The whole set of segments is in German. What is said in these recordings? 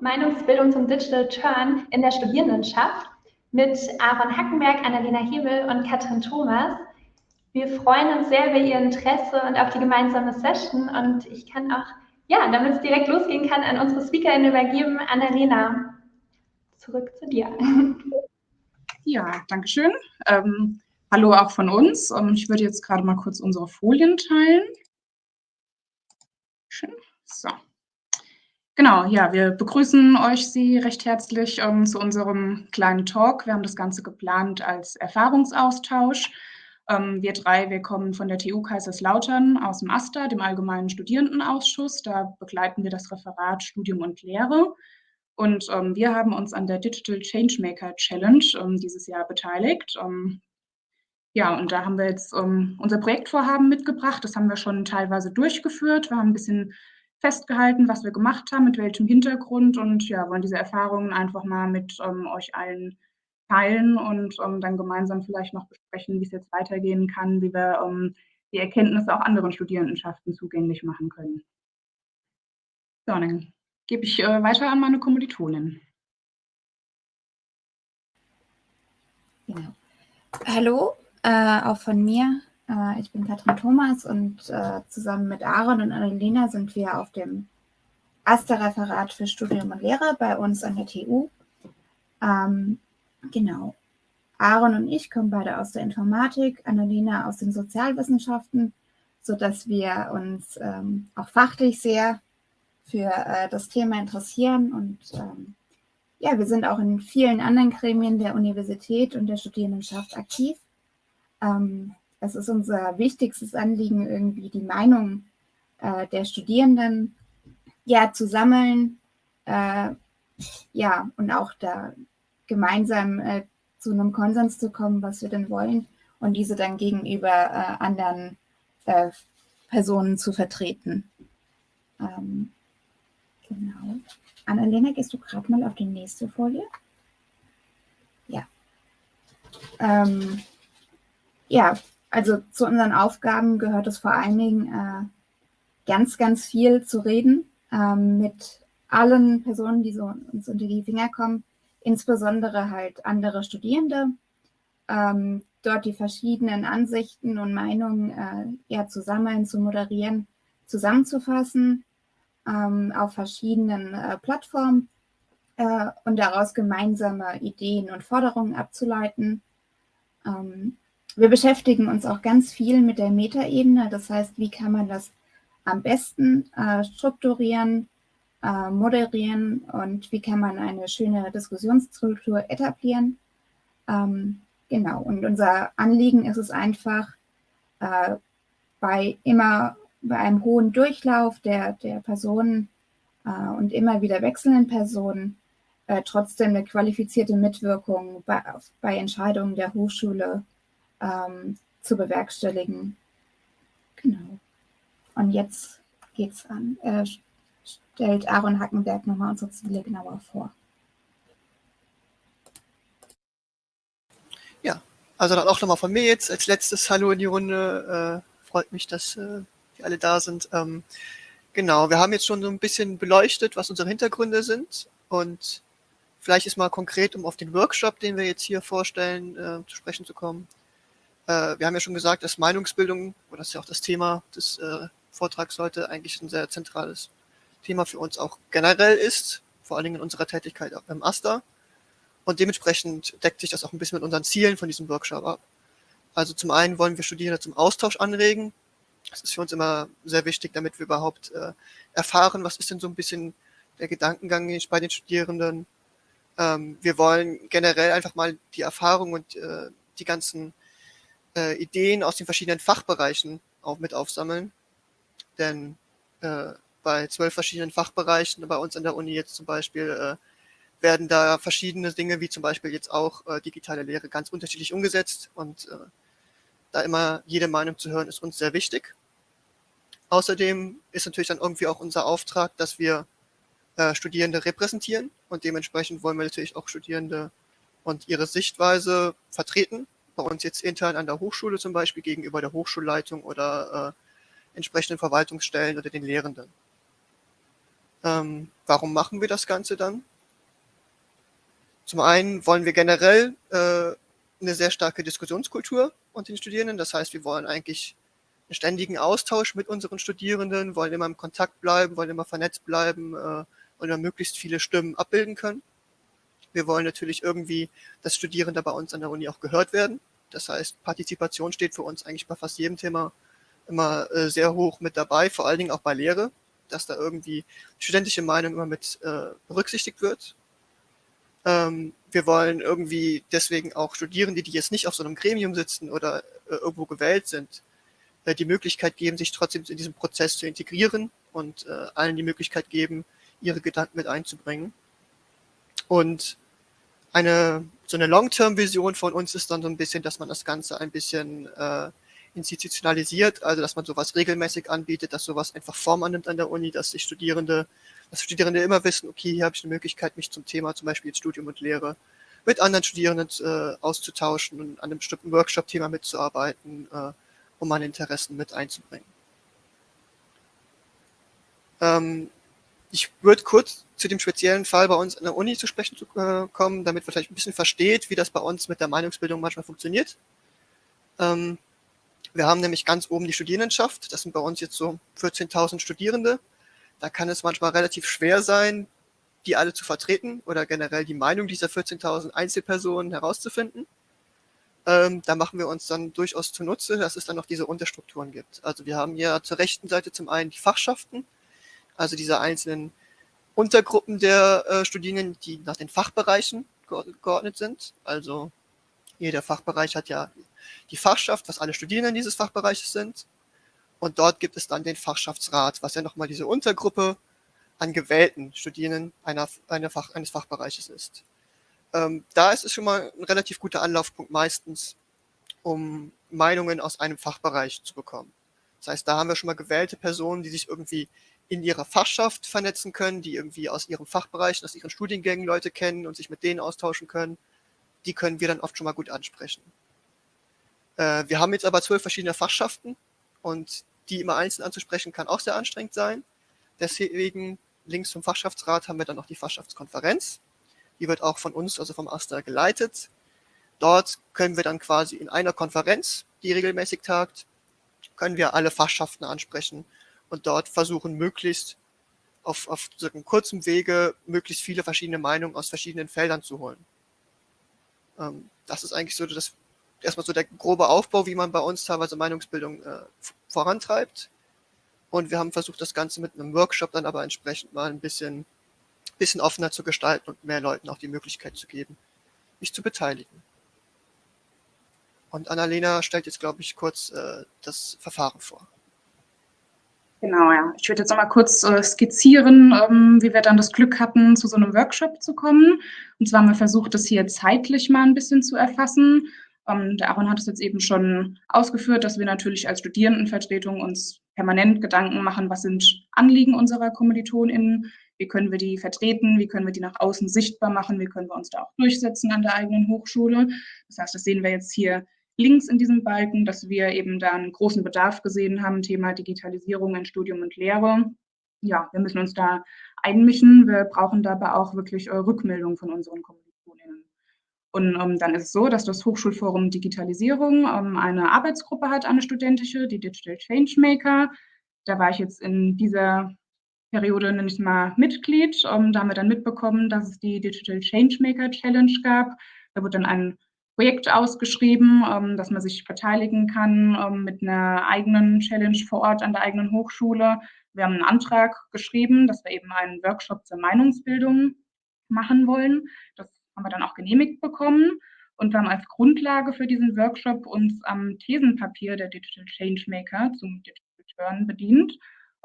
Meinungsbildung zum Digital Turn in der Studierendenschaft mit Aaron Hackenberg, Annalena Hebel und Katrin Thomas. Wir freuen uns sehr über Ihr Interesse und auf die gemeinsame Session und ich kann auch, ja, damit es direkt losgehen kann, an unsere Speakerin übergeben. Annalena, zurück zu dir. Ja, danke schön. Ähm, hallo auch von uns. Ähm, ich würde jetzt gerade mal kurz unsere Folien teilen. Schön. So. Genau, ja, wir begrüßen euch Sie recht herzlich ähm, zu unserem kleinen Talk. Wir haben das Ganze geplant als Erfahrungsaustausch. Ähm, wir drei, wir kommen von der TU Kaiserslautern aus dem AStA, dem Allgemeinen Studierendenausschuss. Da begleiten wir das Referat Studium und Lehre. Und ähm, wir haben uns an der Digital Changemaker Challenge ähm, dieses Jahr beteiligt. Ähm, ja, und da haben wir jetzt ähm, unser Projektvorhaben mitgebracht. Das haben wir schon teilweise durchgeführt. Wir haben ein bisschen festgehalten, was wir gemacht haben, mit welchem Hintergrund und ja, wollen diese Erfahrungen einfach mal mit ähm, euch allen teilen und ähm, dann gemeinsam vielleicht noch besprechen, wie es jetzt weitergehen kann, wie wir ähm, die Erkenntnisse auch anderen Studierendenschaften zugänglich machen können. So, dann gebe ich äh, weiter an meine Kommilitonin. Genau. Hallo, äh, auch von mir. Äh, ich bin Katrin Thomas und äh, zusammen mit Aaron und Annalena sind wir auf dem AStA-Referat für Studium und Lehre bei uns an der TU. Ähm, genau. Aaron und ich kommen beide aus der Informatik, Annalena aus den Sozialwissenschaften, sodass wir uns ähm, auch fachlich sehr für äh, das Thema interessieren. Und ähm, ja, wir sind auch in vielen anderen Gremien der Universität und der Studierendenschaft aktiv. Ähm, es ist unser wichtigstes Anliegen, irgendwie die Meinung äh, der Studierenden ja zu sammeln, äh, ja, und auch da gemeinsam äh, zu einem Konsens zu kommen, was wir denn wollen und diese dann gegenüber äh, anderen äh, Personen zu vertreten. Ähm, Genau. Annalena, gehst du gerade mal auf die nächste Folie? Ja. Ähm, ja, also zu unseren Aufgaben gehört es vor allen Dingen äh, ganz, ganz viel zu reden ähm, mit allen Personen, die so uns unter die Finger kommen, insbesondere halt andere Studierende, ähm, dort die verschiedenen Ansichten und Meinungen äh, ja, zu sammeln, zu moderieren, zusammenzufassen ähm, auf verschiedenen äh, Plattformen äh, und daraus gemeinsame Ideen und Forderungen abzuleiten. Wir beschäftigen uns auch ganz viel mit der Metaebene, das heißt, wie kann man das am besten äh, strukturieren, äh, moderieren und wie kann man eine schöne Diskussionsstruktur etablieren. Ähm, genau, und unser Anliegen ist es einfach, äh, bei immer bei einem hohen Durchlauf der, der Personen äh, und immer wieder wechselnden Personen äh, trotzdem eine qualifizierte Mitwirkung bei, bei Entscheidungen der Hochschule ähm, zu bewerkstelligen. Genau. Und jetzt geht's an. Äh, stellt Aaron Hackenberg nochmal unsere Ziele genauer vor. Ja, also dann auch nochmal von mir jetzt als letztes Hallo in die Runde. Äh, freut mich, dass äh, die alle da sind. Ähm, genau, wir haben jetzt schon so ein bisschen beleuchtet, was unsere Hintergründe sind und vielleicht ist mal konkret, um auf den Workshop, den wir jetzt hier vorstellen, äh, zu sprechen zu kommen. Äh, wir haben ja schon gesagt, dass Meinungsbildung, oder das ist ja auch das Thema des äh, Vortrags heute, eigentlich ein sehr zentrales Thema für uns auch generell ist, vor allen Dingen in unserer Tätigkeit beim AStA. Und dementsprechend deckt sich das auch ein bisschen mit unseren Zielen von diesem Workshop ab. Also zum einen wollen wir Studierende zum Austausch anregen, das ist für uns immer sehr wichtig, damit wir überhaupt äh, erfahren, was ist denn so ein bisschen der Gedankengang bei den Studierenden. Ähm, wir wollen generell einfach mal die Erfahrung und äh, die ganzen äh, Ideen aus den verschiedenen Fachbereichen auch mit aufsammeln. Denn äh, bei zwölf verschiedenen Fachbereichen, bei uns an der Uni jetzt zum Beispiel, äh, werden da verschiedene Dinge, wie zum Beispiel jetzt auch äh, digitale Lehre, ganz unterschiedlich umgesetzt. Und äh, da immer jede Meinung zu hören, ist uns sehr wichtig. Außerdem ist natürlich dann irgendwie auch unser Auftrag, dass wir äh, Studierende repräsentieren und dementsprechend wollen wir natürlich auch Studierende und ihre Sichtweise vertreten. Bei uns jetzt intern an der Hochschule zum Beispiel gegenüber der Hochschulleitung oder äh, entsprechenden Verwaltungsstellen oder den Lehrenden. Ähm, warum machen wir das Ganze dann? Zum einen wollen wir generell äh, eine sehr starke Diskussionskultur unter den Studierenden. Das heißt, wir wollen eigentlich einen ständigen Austausch mit unseren Studierenden, wollen immer im Kontakt bleiben, wollen immer vernetzt bleiben äh, und dann möglichst viele Stimmen abbilden können. Wir wollen natürlich irgendwie, dass Studierende bei uns an der Uni auch gehört werden. Das heißt, Partizipation steht für uns eigentlich bei fast jedem Thema immer äh, sehr hoch mit dabei, vor allen Dingen auch bei Lehre, dass da irgendwie studentische Meinung immer mit äh, berücksichtigt wird. Ähm, wir wollen irgendwie deswegen auch Studierende, die jetzt nicht auf so einem Gremium sitzen oder äh, irgendwo gewählt sind, äh, die Möglichkeit geben, sich trotzdem in diesem Prozess zu integrieren und äh, allen die Möglichkeit geben, ihre Gedanken mit einzubringen. Und eine so eine Long-Term-Vision von uns ist dann so ein bisschen, dass man das Ganze ein bisschen äh, institutionalisiert, also dass man sowas regelmäßig anbietet, dass sowas einfach Form annimmt an der Uni, dass sich Studierende, dass Studierende immer wissen, okay, hier habe ich eine Möglichkeit, mich zum Thema zum Beispiel Studium und Lehre mit anderen Studierenden äh, auszutauschen und an einem bestimmten Workshop-Thema mitzuarbeiten, äh, um meine Interessen mit einzubringen. Ähm, ich würde kurz zu dem speziellen Fall bei uns an der Uni zu sprechen zu, äh, kommen, damit man vielleicht ein bisschen versteht, wie das bei uns mit der Meinungsbildung manchmal funktioniert. Ähm, wir haben nämlich ganz oben die Studierendenschaft. Das sind bei uns jetzt so 14.000 Studierende. Da kann es manchmal relativ schwer sein, die alle zu vertreten oder generell die Meinung dieser 14.000 Einzelpersonen herauszufinden. Ähm, da machen wir uns dann durchaus zunutze, dass es dann noch diese Unterstrukturen gibt. Also wir haben hier zur rechten Seite zum einen die Fachschaften, also diese einzelnen Untergruppen der äh, Studierenden, die nach den Fachbereichen geordnet sind. Also jeder Fachbereich hat ja die Fachschaft, was alle Studierenden dieses Fachbereiches sind. Und dort gibt es dann den Fachschaftsrat, was ja nochmal diese Untergruppe an gewählten Studierenden einer, einer Fach, eines Fachbereiches ist. Ähm, da ist es schon mal ein relativ guter Anlaufpunkt meistens, um Meinungen aus einem Fachbereich zu bekommen. Das heißt, da haben wir schon mal gewählte Personen, die sich irgendwie in ihrer Fachschaft vernetzen können, die irgendwie aus ihrem Fachbereich, aus ihren Studiengängen Leute kennen und sich mit denen austauschen können. Die können wir dann oft schon mal gut ansprechen. Äh, wir haben jetzt aber zwölf verschiedene Fachschaften und die immer einzeln anzusprechen kann auch sehr anstrengend sein. Deswegen links vom Fachschaftsrat haben wir dann noch die Fachschaftskonferenz. Die wird auch von uns, also vom AStA, geleitet. Dort können wir dann quasi in einer Konferenz, die regelmäßig tagt, können wir alle Fachschaften ansprechen und dort versuchen, möglichst auf, auf so einem kurzen Wege möglichst viele verschiedene Meinungen aus verschiedenen Feldern zu holen. Ähm, das ist eigentlich so das erstmal so der grobe Aufbau, wie man bei uns teilweise Meinungsbildung äh, vorantreibt. Und wir haben versucht, das Ganze mit einem Workshop dann aber entsprechend mal ein bisschen, bisschen offener zu gestalten und mehr Leuten auch die Möglichkeit zu geben, sich zu beteiligen. Und Annalena stellt jetzt, glaube ich, kurz äh, das Verfahren vor. Genau, ja. Ich würde jetzt noch mal kurz äh, skizzieren, ähm, wie wir dann das Glück hatten, zu so einem Workshop zu kommen. Und zwar haben wir versucht, das hier zeitlich mal ein bisschen zu erfassen. Ähm, der Aaron hat es jetzt eben schon ausgeführt, dass wir natürlich als Studierendenvertretung uns permanent Gedanken machen, was sind Anliegen unserer KommilitonInnen, wie können wir die vertreten, wie können wir die nach außen sichtbar machen, wie können wir uns da auch durchsetzen an der eigenen Hochschule. Das heißt, das sehen wir jetzt hier links in diesem Balken, dass wir eben da einen großen Bedarf gesehen haben, Thema Digitalisierung in Studium und Lehre. Ja, wir müssen uns da einmischen. Wir brauchen dabei auch wirklich Rückmeldung von unseren Kommilitonen. Und ähm, dann ist es so, dass das Hochschulforum Digitalisierung ähm, eine Arbeitsgruppe hat, eine studentische, die Digital Changemaker. Da war ich jetzt in dieser Periode nämlich mal Mitglied. Ähm, da haben wir dann mitbekommen, dass es die Digital Changemaker Challenge gab. Da wurde dann ein Projekt ausgeschrieben, ähm, dass man sich beteiligen kann ähm, mit einer eigenen Challenge vor Ort an der eigenen Hochschule. Wir haben einen Antrag geschrieben, dass wir eben einen Workshop zur Meinungsbildung machen wollen. Das haben wir dann auch genehmigt bekommen. Und wir haben als Grundlage für diesen Workshop uns am Thesenpapier der Digital Changemaker zum Digital Turn bedient.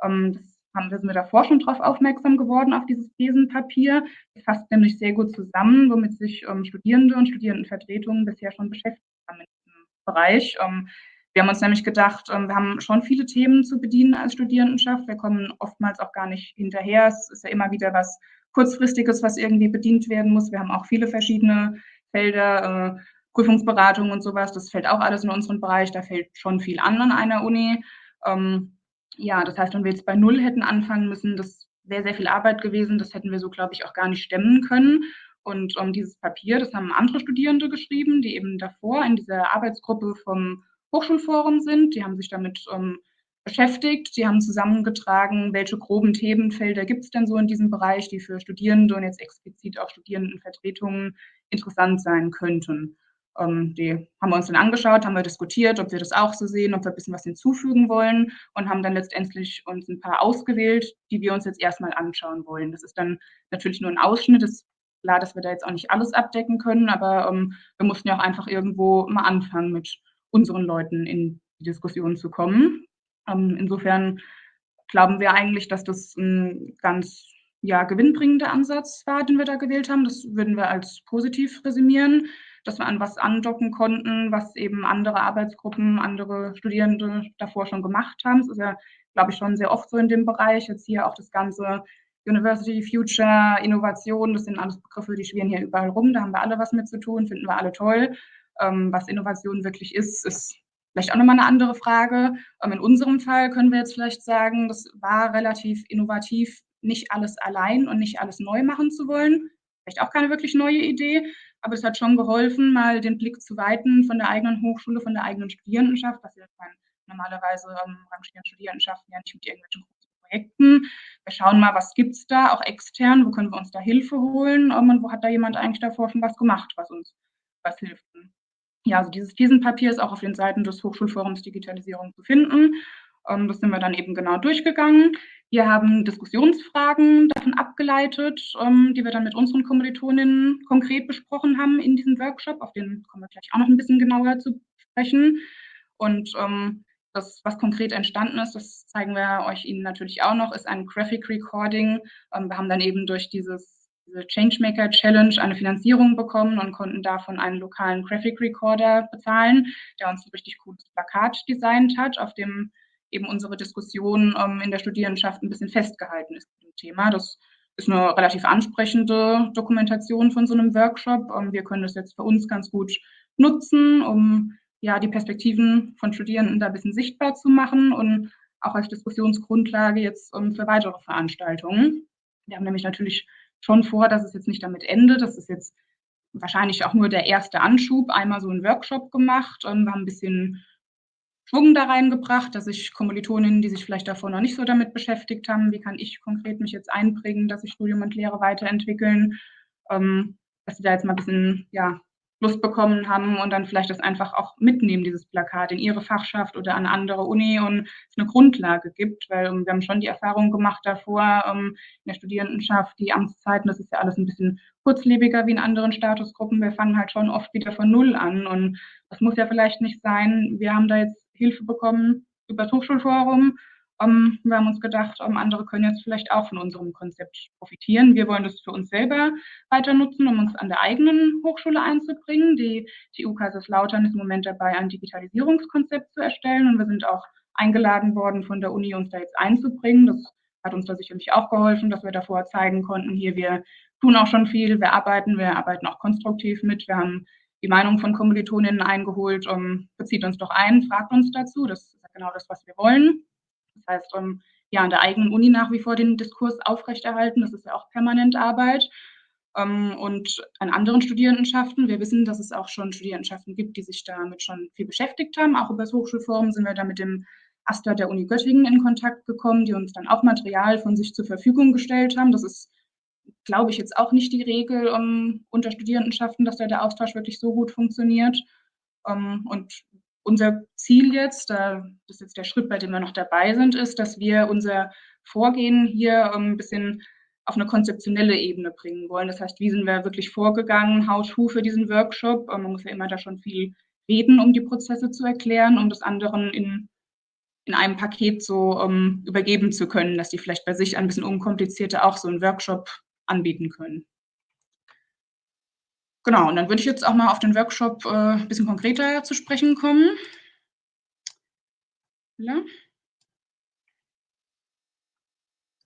Ähm, das haben, wir sind wir davor schon darauf aufmerksam geworden, auf dieses Thesenpapier. Das fasst nämlich sehr gut zusammen, womit sich ähm, Studierende und Studierendenvertretungen bisher schon beschäftigt haben in diesem Bereich. Ähm, wir haben uns nämlich gedacht, wir haben schon viele Themen zu bedienen als Studierendenschaft. Wir kommen oftmals auch gar nicht hinterher. Es ist ja immer wieder was kurzfristiges, was irgendwie bedient werden muss. Wir haben auch viele verschiedene Felder, äh, Prüfungsberatung und sowas. Das fällt auch alles in unseren Bereich. Da fällt schon viel an an einer Uni. Ähm, ja, das heißt, wenn wir jetzt bei Null hätten anfangen müssen, das sehr, sehr viel Arbeit gewesen. Das hätten wir so, glaube ich, auch gar nicht stemmen können. Und um, dieses Papier, das haben andere Studierende geschrieben, die eben davor in dieser Arbeitsgruppe vom Hochschulforum sind. Die haben sich damit um, beschäftigt. Die haben zusammengetragen, welche groben Themenfelder gibt es denn so in diesem Bereich, die für Studierende und jetzt explizit auch Studierendenvertretungen interessant sein könnten. Ähm, die haben wir uns dann angeschaut, haben wir diskutiert, ob wir das auch so sehen, ob wir ein bisschen was hinzufügen wollen und haben dann letztendlich uns ein paar ausgewählt, die wir uns jetzt erstmal anschauen wollen. Das ist dann natürlich nur ein Ausschnitt. Es ist klar, dass wir da jetzt auch nicht alles abdecken können, aber ähm, wir mussten ja auch einfach irgendwo mal anfangen, mit unseren Leuten in die Diskussion zu kommen. Ähm, insofern glauben wir eigentlich, dass das ein ganz ja, gewinnbringender Ansatz war, den wir da gewählt haben. Das würden wir als positiv resümieren dass wir an was andocken konnten, was eben andere Arbeitsgruppen, andere Studierende davor schon gemacht haben. Das ist ja, glaube ich, schon sehr oft so in dem Bereich. Jetzt hier auch das ganze University Future, Innovation, das sind alles Begriffe, die schwirren hier überall rum. Da haben wir alle was mit zu tun, finden wir alle toll. Ähm, was Innovation wirklich ist, ist vielleicht auch nochmal eine andere Frage. Ähm, in unserem Fall können wir jetzt vielleicht sagen, das war relativ innovativ, nicht alles allein und nicht alles neu machen zu wollen. Vielleicht auch keine wirklich neue Idee, aber es hat schon geholfen, mal den Blick zu weiten von der eigenen Hochschule, von der eigenen Studierendenschaft, was wir normalerweise ähm, rangieren Studierendenschaften ja nicht mit irgendwelchen Projekten. Wir schauen mal, was gibt es da, auch extern, wo können wir uns da Hilfe holen ähm, und wo hat da jemand eigentlich davor schon was gemacht, was uns was hilft. Ja, also dieses Thesenpapier ist auch auf den Seiten des Hochschulforums Digitalisierung zu finden. Ähm, das sind wir dann eben genau durchgegangen. Wir haben Diskussionsfragen davon abgeleitet, ähm, die wir dann mit unseren Kommilitoninnen konkret besprochen haben in diesem Workshop. Auf den kommen wir gleich auch noch ein bisschen genauer zu sprechen. Und ähm, das, was konkret entstanden ist, das zeigen wir euch Ihnen natürlich auch noch, ist ein Graphic Recording. Ähm, wir haben dann eben durch dieses, diese Changemaker Challenge eine Finanzierung bekommen und konnten davon einen lokalen Graphic Recorder bezahlen, der uns ein richtig cooles Plakat designt hat, auf dem eben unsere Diskussion ähm, in der Studierendenschaft ein bisschen festgehalten ist dem Thema. Das ist eine relativ ansprechende Dokumentation von so einem Workshop. Ähm, wir können das jetzt für uns ganz gut nutzen, um ja die Perspektiven von Studierenden da ein bisschen sichtbar zu machen und auch als Diskussionsgrundlage jetzt um, ähm, für weitere Veranstaltungen. Wir haben nämlich natürlich schon vor, dass es jetzt nicht damit endet. Das ist jetzt wahrscheinlich auch nur der erste Anschub. Einmal so einen Workshop gemacht. Ähm, wir haben ein bisschen Schwung da reingebracht, dass ich Kommilitoninnen, die sich vielleicht davor noch nicht so damit beschäftigt haben, wie kann ich konkret mich jetzt einbringen, dass sich Studium und Lehre weiterentwickeln, ähm, dass sie da jetzt mal ein bisschen ja, Lust bekommen haben und dann vielleicht das einfach auch mitnehmen, dieses Plakat in ihre Fachschaft oder an andere Uni und es eine Grundlage gibt, weil um, ähm, wir haben schon die Erfahrung gemacht davor um, ähm, in der Studierendenschaft, die Amtszeiten, das ist ja alles ein bisschen kurzlebiger wie in anderen Statusgruppen. Wir fangen halt schon oft wieder von Null an und das muss ja vielleicht nicht sein. Wir haben da jetzt Hilfe bekommen über das Hochschulforum. Um, wir haben uns gedacht, um, andere können jetzt vielleicht auch von unserem Konzept profitieren. Wir wollen das für uns selber weiter nutzen, um uns an der eigenen Hochschule einzubringen. Die TU Kaiserslautern ist im Moment dabei, ein Digitalisierungskonzept zu erstellen und wir sind auch eingeladen worden von der Uni, uns da jetzt einzubringen. Das hat uns da sicherlich auch geholfen, dass wir davor zeigen konnten, hier wir tun auch schon viel, wir arbeiten, wir arbeiten auch konstruktiv mit, wir haben die Meinung von Kommilitoninnen eingeholt, um, bezieht uns doch ein, fragt uns dazu. Das ist genau das, was wir wollen. Das heißt, um, ja, an der eigenen Uni nach wie vor den Diskurs aufrechterhalten. Das ist ja auch permanent Arbeit. Um, und an anderen Studierendenschaften, wir wissen, dass es auch schon Studierendenschaften gibt, die sich damit schon viel beschäftigt haben. Auch über das Hochschulforum sind wir da mit dem AStA der Uni Göttingen in Kontakt gekommen, die uns dann auch Material von sich zur Verfügung gestellt haben. Das ist glaube ich, jetzt auch nicht die Regel um, unter Studierendenschaften, dass da der Austausch wirklich so gut funktioniert. Um, ähm, und unser Ziel jetzt, da, das ist jetzt der Schritt, bei dem wir noch dabei sind, ist, dass wir unser Vorgehen hier um, ein bisschen auf eine konzeptionelle Ebene bringen wollen. Das heißt, wie sind wir wirklich vorgegangen, how to für diesen Workshop? Um, man muss ja immer da schon viel reden, um die Prozesse zu erklären, um das anderen in, in einem Paket so um, übergeben zu können, dass die vielleicht bei sich ein bisschen unkomplizierter auch so einen Workshop anbieten können. Genau, und dann würde ich jetzt auch mal auf den Workshop äh, ein bisschen konkreter zu sprechen kommen. Ja.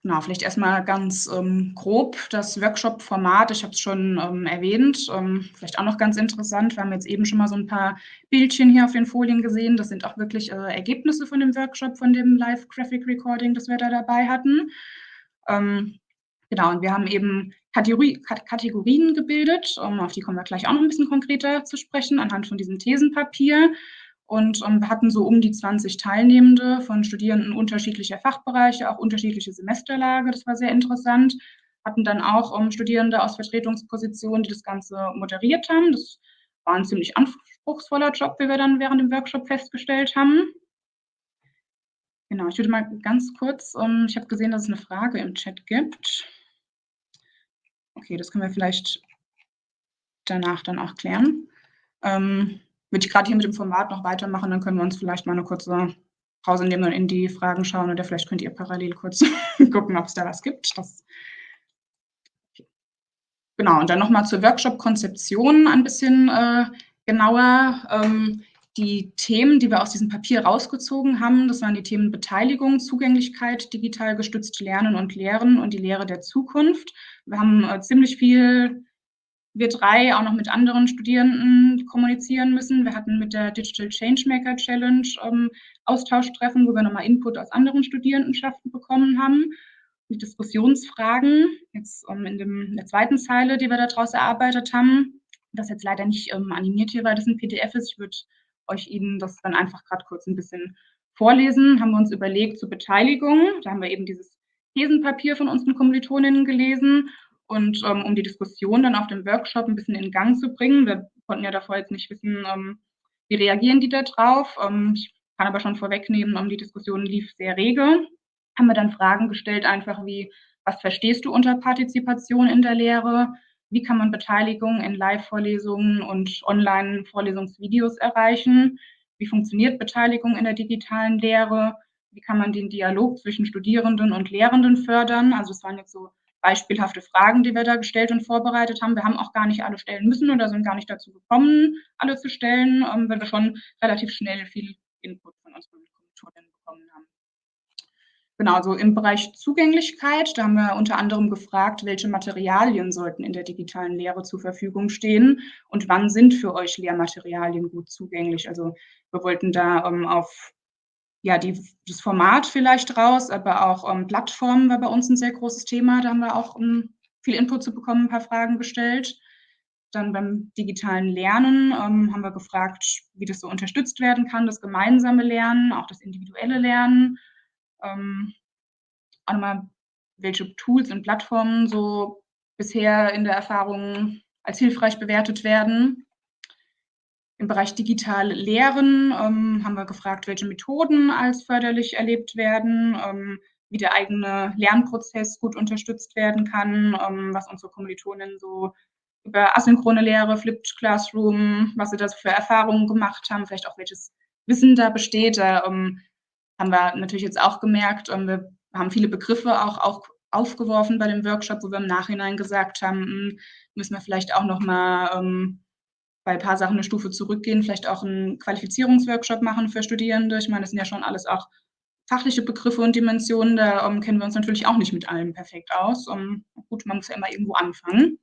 Genau, vielleicht erstmal ganz ähm, grob das Workshop-Format. Ich habe es schon ähm, erwähnt. Ähm, vielleicht auch noch ganz interessant. Wir haben jetzt eben schon mal so ein paar Bildchen hier auf den Folien gesehen. Das sind auch wirklich äh, Ergebnisse von dem Workshop, von dem Live Graphic Recording, das wir da dabei hatten. Ähm, genau, und wir haben eben Kategorie, Kategorien gebildet, um, auf die kommen wir gleich auch noch ein bisschen konkreter zu sprechen, anhand von diesem Thesenpapier. Und um, wir hatten so um die 20 Teilnehmende von Studierenden unterschiedlicher Fachbereiche, auch unterschiedliche Semesterlage. Das war sehr interessant. Hatten dann auch um, Studierende aus Vertretungspositionen, die das Ganze moderiert haben. Das war ein ziemlich anspruchsvoller Job, wie wir dann während dem Workshop festgestellt haben. Genau, ich würde mal ganz kurz, um, ich habe gesehen, dass es eine Frage im Chat gibt. Okay, das können wir vielleicht danach dann auch klären. Ähm, würde ich gerade hier mit dem Format noch weitermachen, dann können wir uns vielleicht mal eine kurze Pause nehmen und in die Fragen schauen oder vielleicht könnt ihr parallel kurz gucken, ob es da was gibt. Das Genau, und dann nochmal zur Workshop-Konzeption ein bisschen äh, genauer. Ähm, die Themen, die wir aus diesem Papier rausgezogen haben, das waren die Themen Beteiligung, Zugänglichkeit, digital gestützt Lernen und Lehren und die Lehre der Zukunft. Wir haben äh, ziemlich viel, wir drei, auch noch mit anderen Studierenden kommunizieren müssen. Wir hatten mit der Digital Changemaker Challenge ähm, Austauschtreffen, wo wir nochmal Input aus anderen Studierendenschaften bekommen haben. Die Diskussionsfragen, jetzt ähm, in, dem, in der zweiten Zeile, die wir daraus erarbeitet haben, das jetzt leider nicht ähm, animiert hier, weil das ein PDF ist. Ich würde euch Ihnen das dann einfach gerade kurz ein bisschen vorlesen. Haben wir uns überlegt zur Beteiligung. Da haben wir eben dieses Thesenpapier von unseren Kommilitoninnen gelesen. Und ähm, um die Diskussion dann auf dem Workshop ein bisschen in Gang zu bringen, wir konnten ja davor jetzt nicht wissen, ähm, wie reagieren die da drauf. Ähm, ich kann aber schon vorwegnehmen, um die Diskussion lief sehr rege. Haben wir dann Fragen gestellt, einfach wie, was verstehst du unter Partizipation in der Lehre? Wie kann man Beteiligung in Live-Vorlesungen und Online-Vorlesungsvideos erreichen, wie funktioniert Beteiligung in der digitalen Lehre, wie kann man den Dialog zwischen Studierenden und Lehrenden fördern. Also es waren jetzt so beispielhafte Fragen, die wir da gestellt und vorbereitet haben. Wir haben auch gar nicht alle stellen müssen oder sind gar nicht dazu gekommen, alle zu stellen, ähm, weil wir schon relativ schnell viel Input von unseren Kommilitonen bekommen haben. Genau, also im Bereich Zugänglichkeit, da haben wir unter anderem gefragt, welche Materialien sollten in der digitalen Lehre zur Verfügung stehen und wann sind für euch Lehrmaterialien gut zugänglich. Also wir wollten da ähm, auf ja, die, das Format vielleicht raus, aber auch ähm, Plattformen war bei uns ein sehr großes Thema. Da haben wir auch um, ähm, viel Input zu bekommen, ein paar Fragen gestellt. Dann beim digitalen Lernen ähm, haben wir gefragt, wie das so unterstützt werden kann, das gemeinsame Lernen, auch das individuelle Lernen ähm, auch nochmal, welche Tools und Plattformen so bisher in der Erfahrung als hilfreich bewertet werden. Im Bereich digital Lehren ähm, haben wir gefragt, welche Methoden als förderlich erlebt werden, ähm, wie der eigene Lernprozess gut unterstützt werden kann, ähm, was unsere Kommilitonen so über asynchrone Lehre, Flipped Classroom, was sie da für Erfahrungen gemacht haben, vielleicht auch welches Wissen da besteht. Da ähm, haben wir natürlich jetzt auch gemerkt, ähm, wir haben viele Begriffe auch, auch aufgeworfen bei dem Workshop, wo wir im Nachhinein gesagt haben, hm, müssen wir vielleicht auch noch mal ähm, bei ein paar Sachen eine Stufe zurückgehen, vielleicht auch einen Qualifizierungsworkshop machen für Studierende. Ich meine, das sind ja schon alles auch fachliche Begriffe und Dimensionen, da um, ähm, kennen wir uns natürlich auch nicht mit allem perfekt aus. Um, gut, man muss ja immer irgendwo anfangen.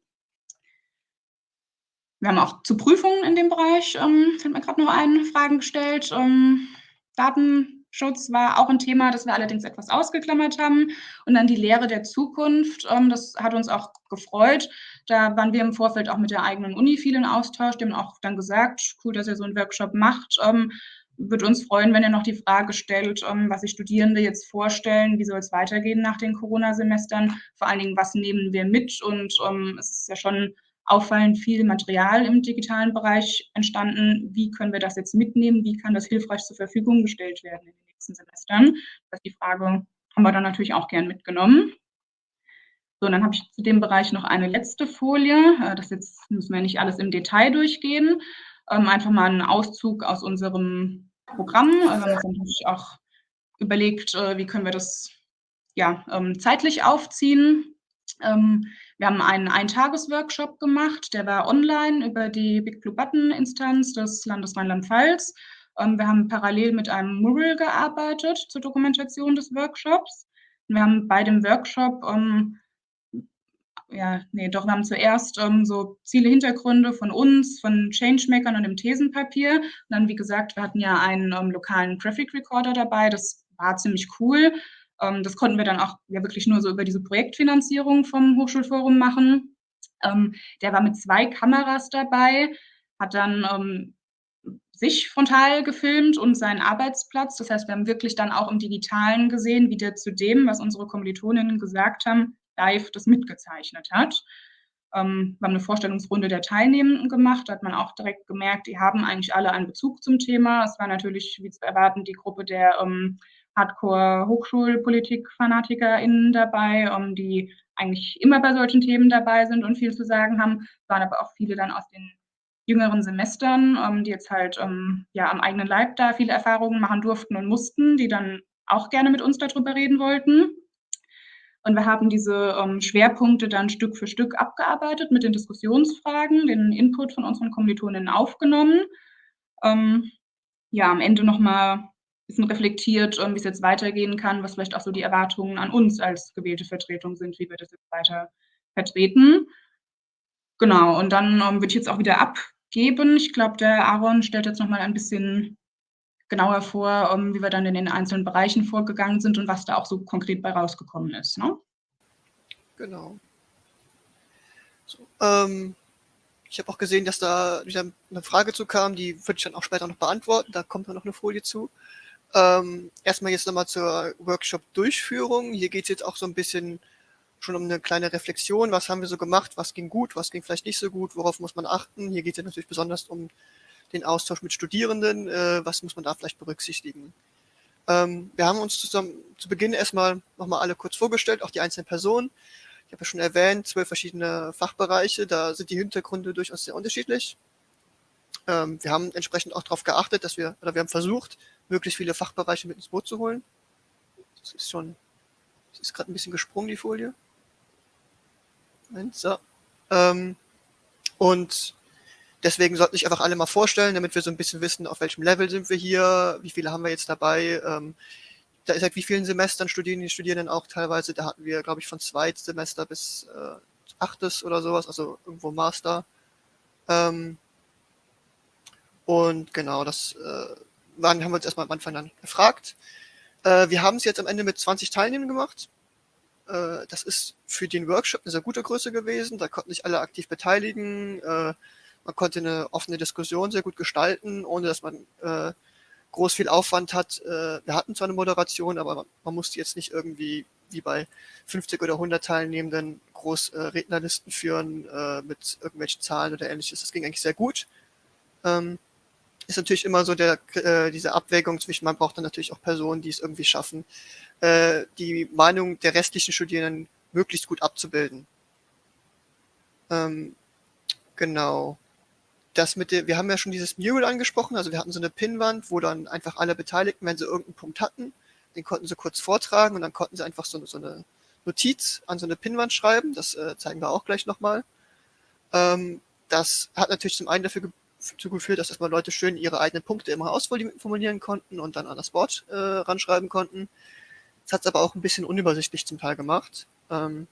Wir haben auch zu Prüfungen in dem Bereich, ähm, fällt mir gerade noch ein, Fragen gestellt. Ähm, Daten Schutz war auch ein Thema, das wir allerdings etwas ausgeklammert haben. Und dann die Lehre der Zukunft, ähm, das hat uns auch gefreut. Da waren wir im Vorfeld auch mit der eigenen Uni viel in Austausch. Haben auch dann gesagt, cool, dass ihr so einen Workshop macht. Ähm, würde uns freuen, wenn ihr noch die Frage stellt, ähm, was sich Studierende jetzt vorstellen, wie soll es weitergehen nach den Corona-Semestern. Vor allen Dingen, was nehmen wir mit? Und es ist ja schon auffallend viel Material im digitalen Bereich entstanden. Wie können wir das jetzt mitnehmen? Wie kann das hilfreich zur Verfügung gestellt werden? nächsten Semestern. Das ist die Frage, haben wir dann natürlich auch gern mitgenommen. So, dann habe ich zu dem Bereich noch eine letzte Folie. Äh, das jetzt müssen wir nicht alles im Detail durchgehen. Ähm, einfach mal einen Auszug aus unserem Programm. Äh, wir haben uns natürlich auch überlegt, äh, wie können wir das ja, ähm, zeitlich aufziehen. Ähm, wir haben einen Eintagesworkshop gemacht, der war online über die Big Blue Button Instanz des Landes Rheinland-Pfalz. Ähm, wir haben parallel mit einem Mural gearbeitet zur Dokumentation des Workshops. Wir haben bei dem Workshop, ähm, ja, nee, doch, wir haben zuerst ähm, so Ziele, Hintergründe von uns, von Changemakern und dem Thesenpapier. Und dann, wie gesagt, wir hatten ja einen ähm, lokalen Graphic Recorder dabei. Das war ziemlich cool. Ähm, das konnten wir dann auch ja wirklich nur so über diese Projektfinanzierung vom Hochschulforum machen. Ähm, der war mit zwei Kameras dabei, hat dann ähm, sich frontal gefilmt und seinen Arbeitsplatz. Das heißt, wir haben wirklich dann auch im Digitalen gesehen, wie der zu dem, was unsere Kommilitoninnen gesagt haben, live das mitgezeichnet hat. Ähm, wir haben eine Vorstellungsrunde der Teilnehmenden gemacht. Da hat man auch direkt gemerkt, die haben eigentlich alle einen Bezug zum Thema. Es war natürlich, wie zu erwarten, die Gruppe der ähm, Hardcore-Hochschulpolitik-FanatikerInnen dabei, um, die eigentlich immer bei solchen Themen dabei sind und viel zu sagen haben. Es waren aber auch viele dann aus den jüngeren Semestern, um, die jetzt halt um, ja, am eigenen Leib da viele Erfahrungen machen durften und mussten, die dann auch gerne mit uns darüber reden wollten. Und wir haben diese um, Schwerpunkte dann Stück für Stück abgearbeitet mit den Diskussionsfragen, den Input von unseren Kommilitoninnen aufgenommen. Um, ja, am Ende nochmal bisschen reflektiert, wie es jetzt weitergehen kann, was vielleicht auch so die Erwartungen an uns als gewählte Vertretung sind, wie wir das jetzt weiter vertreten. Genau, und dann ähm, würde ich jetzt auch wieder abgeben. Ich glaube, der Aaron stellt jetzt nochmal ein bisschen genauer vor, um, wie wir dann in den einzelnen Bereichen vorgegangen sind und was da auch so konkret bei rausgekommen ist. Ne? Genau. So, ähm, ich habe auch gesehen, dass da wieder eine Frage zu kam, die würde ich dann auch später noch beantworten. Da kommt dann noch eine Folie zu. Ähm, erstmal jetzt nochmal zur Workshop-Durchführung. Hier geht es jetzt auch so ein bisschen schon um eine kleine Reflexion. Was haben wir so gemacht? Was ging gut? Was ging vielleicht nicht so gut? Worauf muss man achten? Hier geht es ja natürlich besonders um den Austausch mit Studierenden. Äh, was muss man da vielleicht berücksichtigen? Ähm, wir haben uns zusammen zu Beginn erstmal nochmal alle kurz vorgestellt, auch die einzelnen Personen. Ich habe ja schon erwähnt, zwölf verschiedene Fachbereiche. Da sind die Hintergründe durchaus sehr unterschiedlich. Ähm, wir haben entsprechend auch darauf geachtet, dass wir, oder wir haben versucht, möglichst viele Fachbereiche mit ins Boot zu holen. Das ist schon, das ist gerade ein bisschen gesprungen, die Folie. Moment, so. Ähm, und deswegen sollten sich einfach alle mal vorstellen, damit wir so ein bisschen wissen, auf welchem Level sind wir hier, wie viele haben wir jetzt dabei. Ähm, da ist halt wie vielen Semestern studieren die Studierenden auch teilweise. Da hatten wir, glaube ich, von Zweitsemester bis äh, achtes oder sowas, also irgendwo Master. Ähm, und genau, das äh, waren, haben wir uns erstmal am Anfang dann gefragt. Äh, wir haben es jetzt am Ende mit 20 Teilnehmern gemacht. Äh, das ist für den Workshop eine sehr gute Größe gewesen. Da konnten sich alle aktiv beteiligen. Äh, man konnte eine offene Diskussion sehr gut gestalten, ohne dass man äh, groß viel Aufwand hat. Äh, wir hatten zwar eine Moderation, aber man, man musste jetzt nicht irgendwie wie bei 50 oder 100 Teilnehmenden groß äh, Rednerlisten führen mit irgendwelchen Zahlen oder ähnliches. Das ging eigentlich sehr gut. Ähm, ist natürlich immer so der, äh, diese Abwägung zwischen, man braucht dann natürlich auch Personen, die es irgendwie schaffen, äh, die Meinung der restlichen Studierenden möglichst gut abzubilden. Ähm, genau. Das mit der, wir haben ja schon dieses Mural angesprochen, also wir hatten so eine Pinnwand, wo dann einfach alle Beteiligten, wenn sie irgendeinen Punkt hatten, den konnten sie kurz vortragen und dann konnten sie einfach so, so eine Notiz an so eine Pinnwand schreiben. Das äh, zeigen wir auch gleich nochmal. Ähm, das hat natürlich zum einen dafür dazu geführt, dass erstmal Leute schön ihre eigenen Punkte immer ausformulieren konnten und dann an das Board äh, ranschreiben konnten. Das hat es aber auch ein bisschen unübersichtlich zum Teil gemacht. Ähm,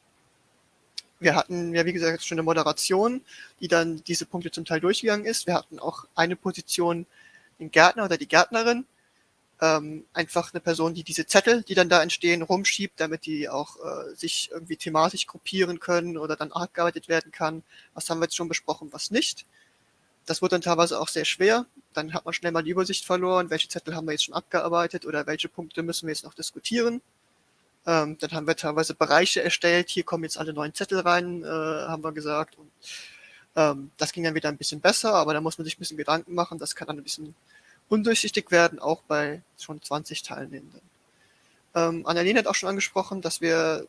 wir hatten ja, wie gesagt, schon eine Moderation, die dann diese Punkte zum Teil durchgegangen ist. Wir hatten auch eine Position, den Gärtner oder die Gärtnerin, ähm, einfach eine Person, die diese Zettel, die dann da entstehen, rumschiebt, damit die auch äh, sich irgendwie thematisch gruppieren können oder dann abgearbeitet werden kann. Was haben wir jetzt schon besprochen, was nicht das wurde dann teilweise auch sehr schwer. Dann hat man schnell mal die Übersicht verloren, welche Zettel haben wir jetzt schon abgearbeitet oder welche Punkte müssen wir jetzt noch diskutieren. Ähm, dann haben wir teilweise Bereiche erstellt, hier kommen jetzt alle neuen Zettel rein, äh, haben wir gesagt. Und, ähm, das ging dann wieder ein bisschen besser, aber da muss man sich ein bisschen Gedanken machen. Das kann dann ein bisschen undurchsichtig werden, auch bei schon 20 Teilnehmenden. Ähm, Annalena hat auch schon angesprochen, dass wir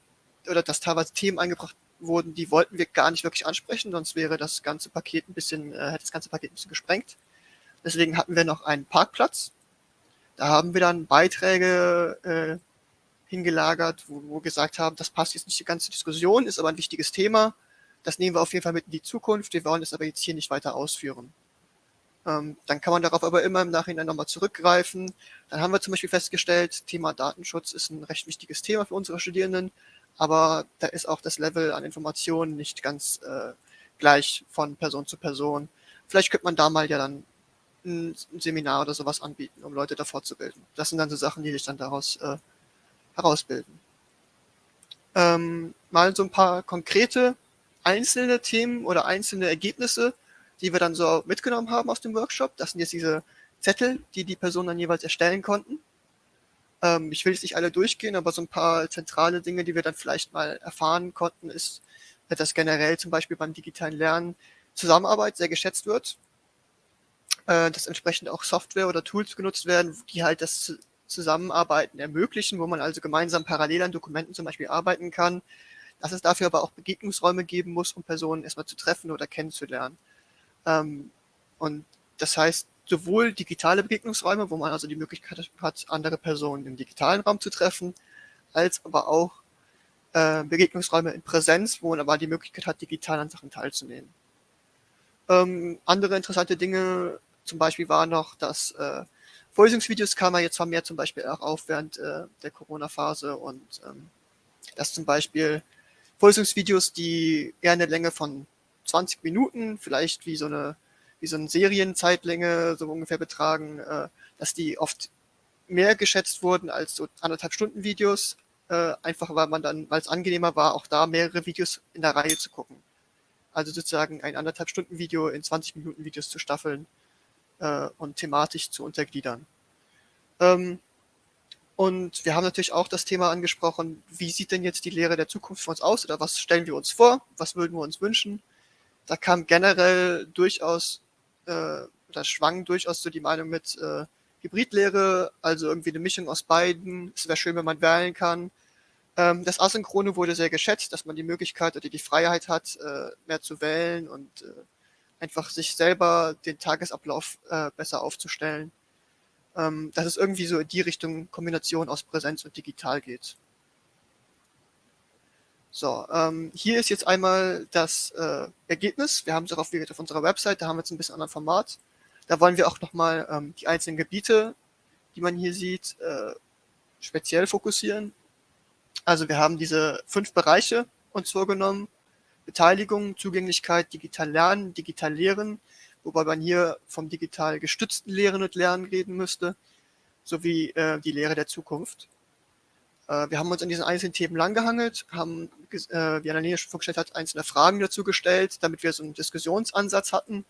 oder dass teilweise Themen eingebracht wurden, die wollten wir gar nicht wirklich ansprechen, sonst wäre das ganze Paket ein bisschen, äh, hätte das ganze Paket ein bisschen gesprengt. Deswegen hatten wir noch einen Parkplatz. Da haben wir dann Beiträge äh, hingelagert, wo, wo gesagt haben, das passt jetzt nicht die ganze Diskussion, ist aber ein wichtiges Thema. Das nehmen wir auf jeden Fall mit in die Zukunft. Wir wollen es aber jetzt hier nicht weiter ausführen. Ähm, dann kann man darauf aber immer im Nachhinein nochmal zurückgreifen. Dann haben wir zum Beispiel festgestellt, Thema Datenschutz ist ein recht wichtiges Thema für unsere Studierenden aber da ist auch das Level an Informationen nicht ganz äh, gleich von Person zu Person. Vielleicht könnte man da mal ja dann ein, Seminar oder sowas anbieten, um Leute davor zu bilden. Das sind dann so Sachen, die sich dann daraus äh, herausbilden. Ähm, mal so ein paar konkrete einzelne Themen oder einzelne Ergebnisse, die wir dann so mitgenommen haben aus dem Workshop. Das sind jetzt diese Zettel, die die Personen dann jeweils erstellen konnten. Ähm, ich will jetzt nicht alle durchgehen, aber so ein paar zentrale Dinge, die wir dann vielleicht mal erfahren konnten, ist, dass generell zum Beispiel beim digitalen Lernen Zusammenarbeit sehr geschätzt wird, äh, dass entsprechend auch Software oder Tools genutzt werden, die halt das Zusammenarbeiten ermöglichen, wo man also gemeinsam parallel an Dokumenten zum Beispiel arbeiten kann, dass es dafür aber auch Begegnungsräume geben muss, um Personen erstmal zu treffen oder kennenzulernen. Ähm, und das heißt, sowohl digitale Begegnungsräume, wo man also die Möglichkeit hat, andere Personen im digitalen Raum zu treffen, als aber auch äh, Begegnungsräume in Präsenz, wo man aber die Möglichkeit hat, digital an Sachen teilzunehmen. Ähm, andere interessante Dinge zum Beispiel war noch, dass äh, Vorlesungsvideos kam ja jetzt vermehrt zum Beispiel auch auf während äh, der Corona-Phase und ähm, dass zum Beispiel Vorlesungsvideos, die eher eine Länge von 20 Minuten, vielleicht wie so eine wie so eine Serienzeitlänge so ungefähr betragen, äh, dass die oft mehr geschätzt wurden als so anderthalb Stunden Videos, äh, einfach weil man dann, weil es angenehmer war, auch da mehrere Videos in der Reihe zu gucken. Also sozusagen ein anderthalb Stunden Video in 20 Minuten Videos zu staffeln äh, und thematisch zu untergliedern. Ähm, und wir haben natürlich auch das Thema angesprochen, wie sieht denn jetzt die Lehre der Zukunft für uns aus oder was stellen wir uns vor, was würden wir uns wünschen. Da kam generell durchaus, äh, da schwang durchaus so die Meinung mit äh, Hybridlehre, also irgendwie eine Mischung aus beiden. Es wäre schön, wenn man wählen kann. Ähm, das Asynchrone wurde sehr geschätzt, dass man die Möglichkeit oder die Freiheit hat, äh, mehr zu wählen und äh, einfach sich selber den Tagesablauf äh, besser aufzustellen ähm, dass es irgendwie so in die Richtung Kombination aus Präsenz und digital geht. So, ähm, hier ist jetzt einmal das äh, Ergebnis. Wir haben es auch auf, auf unserer Website, da haben wir jetzt ein bisschen anderen Format. Da wollen wir auch nochmal ähm, die einzelnen Gebiete, die man hier sieht, äh, speziell fokussieren. Also wir haben diese fünf Bereiche uns vorgenommen. Beteiligung, Zugänglichkeit, digital lernen, digital lehren, wobei man hier vom digital gestützten Lehren und Lernen reden müsste, sowie äh, die Lehre der Zukunft. Äh, wir haben uns an diesen einzelnen Themen langgehangelt, haben, äh, wie Annalena schon vorgestellt hat, einzelne Fragen dazu gestellt, damit wir so einen Diskussionsansatz hatten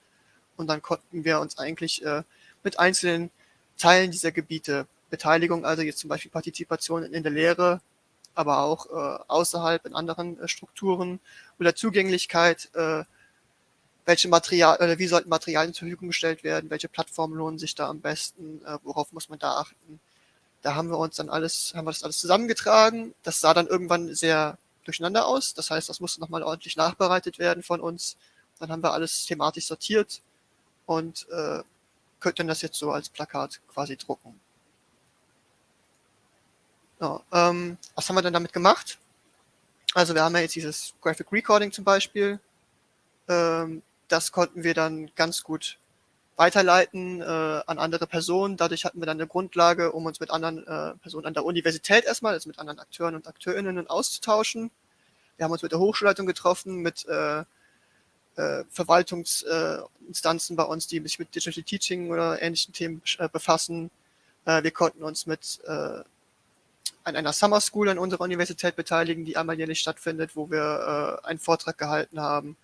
und dann konnten wir uns eigentlich äh, mit einzelnen Teilen dieser Gebiete, Beteiligung, also jetzt zum Beispiel Partizipation in der Lehre, aber auch außerhalb in anderen Strukturen oder Zugänglichkeit, welche Material oder wie sollten Materialien zur Verfügung gestellt werden, welche Plattformen lohnen sich da am besten, worauf muss man da achten. Da haben wir uns dann alles, haben wir das alles zusammengetragen. Das sah dann irgendwann sehr durcheinander aus. Das heißt, das musste nochmal ordentlich nachbereitet werden von uns. Dann haben wir alles thematisch sortiert und äh, könnten das jetzt so als Plakat quasi drucken. So, ähm, was haben wir denn damit gemacht? Also wir haben ja jetzt dieses Graphic Recording zum Beispiel. Ähm, das konnten wir dann ganz gut weiterleiten äh, an andere Personen. Dadurch hatten wir dann eine Grundlage, um uns mit anderen äh, Personen an der Universität erstmal, also mit anderen Akteuren und Akteurinnen auszutauschen. Wir haben uns mit der Hochschulleitung getroffen, mit äh, äh, Verwaltungsinstanzen bei uns, die sich mit Digital Teaching oder ähnlichen Themen äh, befassen. Äh, wir konnten uns mit an einer Summer School an unserer Universität beteiligen, die einmal jährlich stattfindet, wo wir einen Vortrag gehalten haben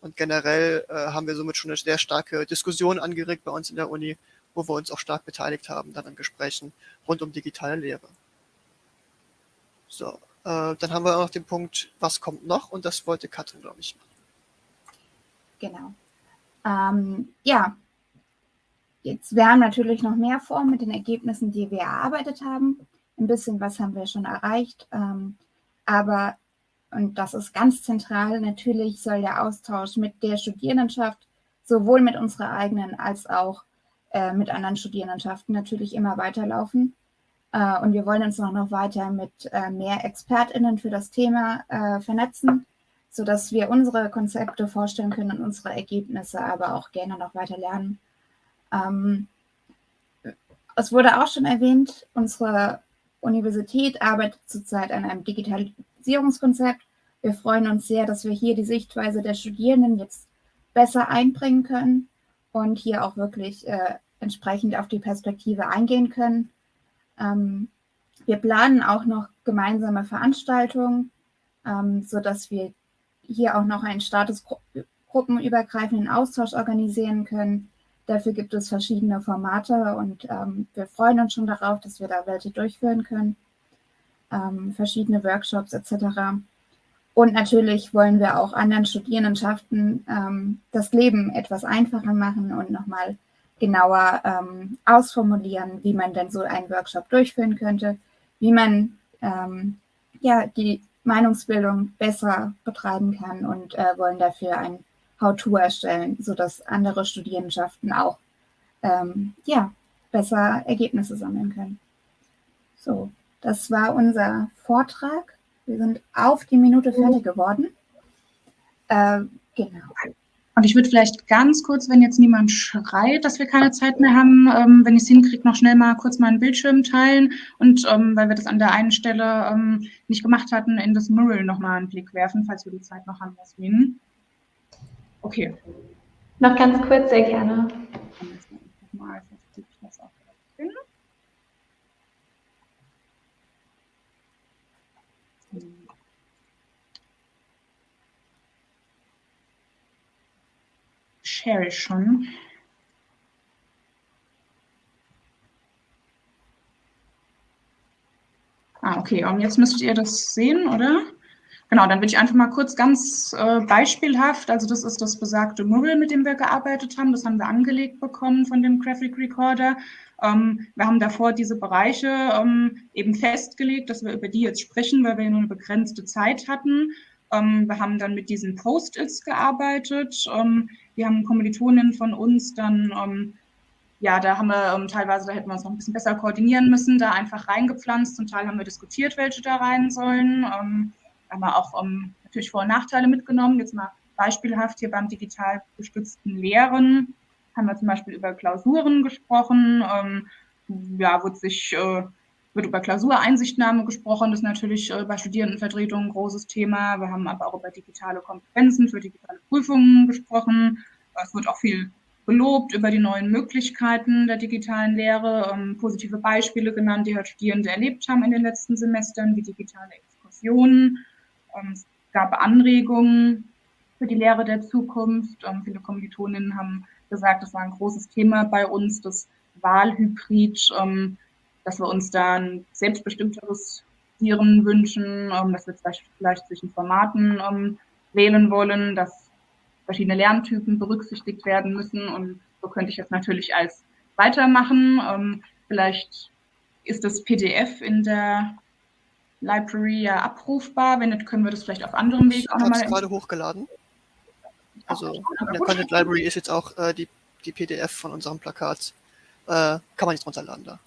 und generell äh, haben wir somit schon eine sehr starke Diskussion angeregt bei uns in der Uni, wo wir uns auch stark beteiligt haben dann an Gesprächen rund um digitale Lehre. So, äh, dann haben wir auch noch den Punkt, was kommt noch? Und das wollte Katrin, glaube ich, machen. Genau. Ähm, ja, jetzt, wir haben natürlich noch mehr vor mit den Ergebnissen, die wir erarbeitet haben. Ein bisschen was haben wir schon erreicht. Ähm, aber und das ist ganz zentral. Natürlich soll der Austausch mit der Studierendenschaft sowohl mit unserer eigenen als auch äh, mit anderen Studierendenschaften natürlich immer weiterlaufen. Äh, und wir wollen uns auch noch weiter mit äh, mehr ExpertInnen für das Thema äh, vernetzen, sodass wir unsere Konzepte vorstellen können und unsere Ergebnisse, aber auch gerne noch weiter lernen. Ähm, es wurde auch schon erwähnt, unsere Universität arbeitet zurzeit an einem Digitalisierungskonzept. Wir freuen uns sehr, dass wir hier die Sichtweise der Studierenden jetzt besser einbringen können und hier auch wirklich äh, entsprechend auf die Perspektive eingehen können. Ähm, wir planen auch noch gemeinsame Veranstaltungen, ähm, sodass wir hier auch noch einen statusgruppenübergreifenden Austausch organisieren können. Dafür gibt es verschiedene Formate und ähm, wir freuen uns schon darauf, dass wir da welche durchführen können. Ähm, verschiedene Workshops etc. Und natürlich wollen wir auch anderen Studierendenschaften ähm, das Leben etwas einfacher machen und nochmal genauer ähm, ausformulieren, wie man denn so einen Workshop durchführen könnte, wie man ähm, ja, die Meinungsbildung besser betreiben kann und äh, wollen dafür ein How-To erstellen, sodass andere Studierendenschaften auch ähm, ja, besser Ergebnisse sammeln können. So, das war unser Vortrag. Wir sind auf die Minute fertig geworden. Äh, genau. Und ich würde vielleicht ganz kurz, wenn jetzt niemand schreit, dass wir keine Zeit mehr haben, ähm, wenn ich es hinkriege, noch schnell mal kurz meinen Bildschirm teilen und ähm, weil wir das an der einen Stelle ähm, nicht gemacht hatten, in das Mural nochmal einen Blick werfen, falls wir die Zeit noch haben, Jasmin. Okay. Noch ganz kurz, sehr gerne. Share ich schon. Ah, okay, und jetzt müsstet ihr das sehen, oder? Genau, dann würde ich einfach mal kurz ganz äh, beispielhaft, also das ist das besagte Mural, mit dem wir gearbeitet haben, das haben wir angelegt bekommen von dem Graphic Recorder. Ähm, wir haben davor diese Bereiche ähm, eben festgelegt, dass wir über die jetzt sprechen, weil wir nur eine begrenzte Zeit hatten. Ähm, wir haben dann mit diesen Post-its gearbeitet. Ähm, die haben Kommilitoninnen von uns dann, ähm, ja, da haben wir ähm, teilweise, da hätten wir uns noch ein bisschen besser koordinieren müssen, da einfach reingepflanzt. Zum Teil haben wir diskutiert, welche da rein sollen. Ähm, haben wir auch ähm, natürlich Vor- und Nachteile mitgenommen. Jetzt mal beispielhaft hier beim digital gestützten Lehren haben wir zum Beispiel über Klausuren gesprochen. ja, wurde sich äh, wird über Klausureinsichtnahme gesprochen, das ist natürlich äh, bei Studierendenvertretungen ein großes Thema. Wir haben aber auch über digitale Kompetenzen für digitale Prüfungen gesprochen. Es wird auch viel gelobt über die neuen Möglichkeiten der digitalen Lehre, ähm, positive Beispiele genannt, die halt Studierende erlebt haben in den letzten Semestern, wie digitale Exkursionen. Ähm, es gab Anregungen für die Lehre der Zukunft. Ähm, viele Kommilitoninnen haben gesagt, das war ein großes Thema bei uns, das Wahlhybrid. Dass wir uns da ein selbstbestimmteres Tieren wünschen, ähm, dass wir vielleicht zwischen Formaten ähm, wählen wollen, dass verschiedene Lerntypen berücksichtigt werden müssen. Und so könnte ich jetzt natürlich als weitermachen. Ähm, vielleicht ist das PDF in der Library ja abrufbar. Wenn nicht, können wir das vielleicht auf anderem Weg auch nochmal. Ich habe es gerade hochgeladen. Also in der Content Library ist jetzt auch äh, die, die PDF von unserem Plakat. Äh, kann man jetzt runterladen da.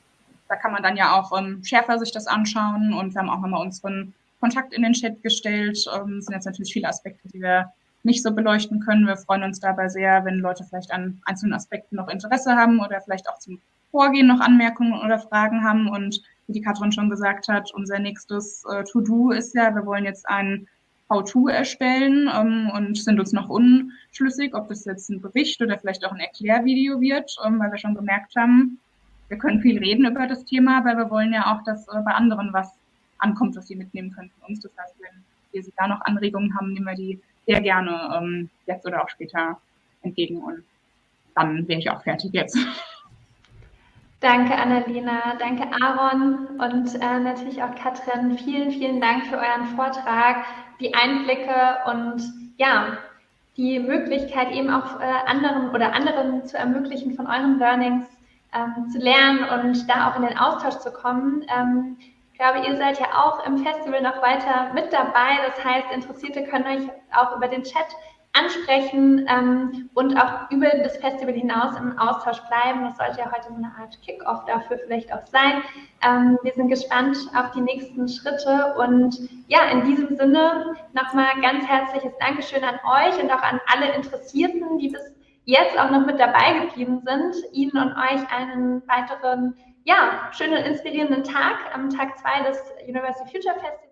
Da kann man dann ja auch ähm, schärfer sich das anschauen und wir haben auch nochmal unseren Kontakt in den Chat gestellt. Ähm, sind jetzt natürlich viele Aspekte, die wir nicht so beleuchten können. Wir freuen uns dabei sehr, wenn Leute vielleicht an einzelnen Aspekten noch Interesse haben oder vielleicht auch zum Vorgehen noch Anmerkungen oder Fragen haben. Und wie die Katrin schon gesagt hat, unser nächstes äh, To-Do ist ja, wir wollen jetzt ein How-To erstellen ähm, und sind uns noch unschlüssig, ob das jetzt ein Bericht oder vielleicht auch ein Erklärvideo wird, ähm, weil wir schon gemerkt haben, wir können viel reden über das Thema, aber wir wollen ja auch, dass äh, bei anderen was ankommt, was sie mitnehmen können von uns. Das heißt, wenn wir da noch Anregungen haben, nehmen wir die sehr gerne ähm, jetzt oder auch später entgegen und dann wäre ich auch fertig jetzt. Danke, Annalena. Danke, Aaron und äh, natürlich auch Katrin. Vielen, vielen Dank für euren Vortrag, die Einblicke und ja, die Möglichkeit eben auch äh, anderen oder anderen zu ermöglichen, von euren Learnings ähm, zu lernen und da auch in den Austausch zu kommen. Ähm, ich glaube, ihr seid ja auch im Festival noch weiter mit dabei. Das heißt, Interessierte können euch auch über den Chat ansprechen ähm, und auch über das Festival hinaus im Austausch bleiben. Das sollte ja heute eine Art Kick-off dafür vielleicht auch sein. Ähm, wir sind gespannt auf die nächsten Schritte und ja, in diesem Sinne nochmal ganz herzliches Dankeschön an euch und auch an alle Interessierten, die bis jetzt auch noch mit dabei geblieben sind. Ihnen und euch einen weiteren, ja, schönen, inspirierenden Tag am Tag zwei des University Future Festivals.